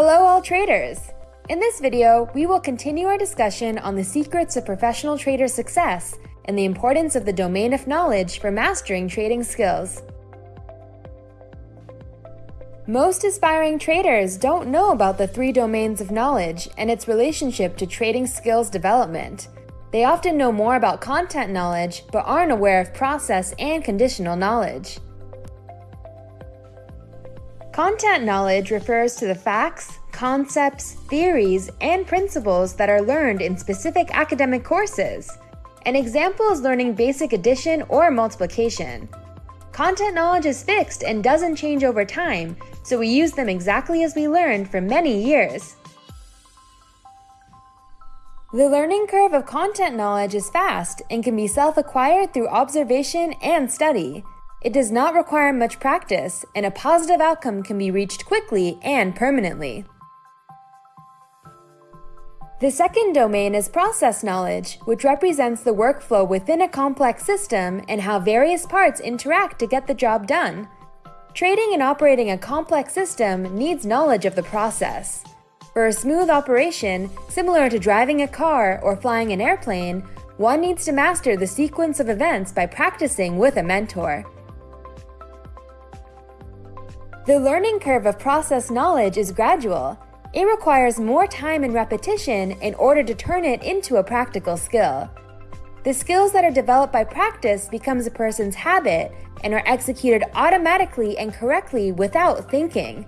Hello all traders! In this video, we will continue our discussion on the secrets of professional trader success and the importance of the domain of knowledge for mastering trading skills. Most aspiring traders don't know about the three domains of knowledge and its relationship to trading skills development. They often know more about content knowledge, but aren't aware of process and conditional knowledge. Content knowledge refers to the facts, concepts, theories, and principles that are learned in specific academic courses. An example is learning basic addition or multiplication. Content knowledge is fixed and doesn't change over time, so we use them exactly as we learned for many years. The learning curve of content knowledge is fast and can be self-acquired through observation and study. It does not require much practice, and a positive outcome can be reached quickly and permanently. The second domain is process knowledge, which represents the workflow within a complex system and how various parts interact to get the job done. Trading and operating a complex system needs knowledge of the process. For a smooth operation, similar to driving a car or flying an airplane, one needs to master the sequence of events by practicing with a mentor. The learning curve of process knowledge is gradual. It requires more time and repetition in order to turn it into a practical skill. The skills that are developed by practice becomes a person's habit and are executed automatically and correctly without thinking.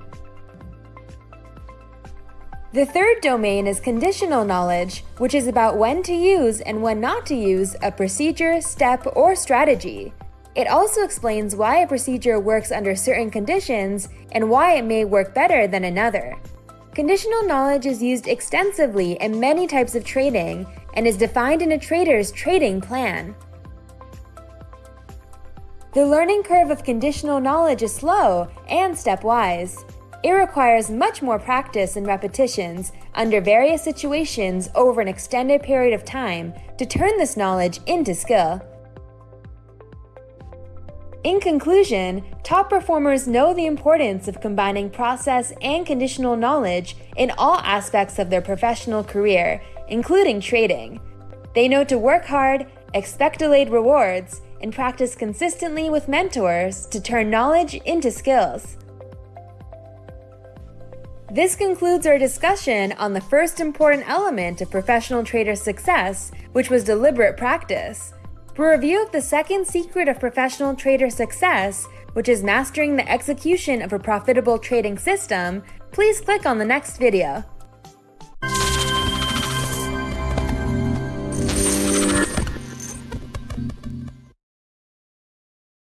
The third domain is conditional knowledge, which is about when to use and when not to use a procedure, step, or strategy. It also explains why a procedure works under certain conditions and why it may work better than another. Conditional knowledge is used extensively in many types of trading and is defined in a trader's trading plan. The learning curve of conditional knowledge is slow and stepwise. It requires much more practice and repetitions under various situations over an extended period of time to turn this knowledge into skill. In conclusion, top performers know the importance of combining process and conditional knowledge in all aspects of their professional career, including trading. They know to work hard, expect delayed rewards, and practice consistently with mentors to turn knowledge into skills. This concludes our discussion on the first important element of professional trader success, which was deliberate practice. For a review of the second secret of professional trader success, which is mastering the execution of a profitable trading system, please click on the next video.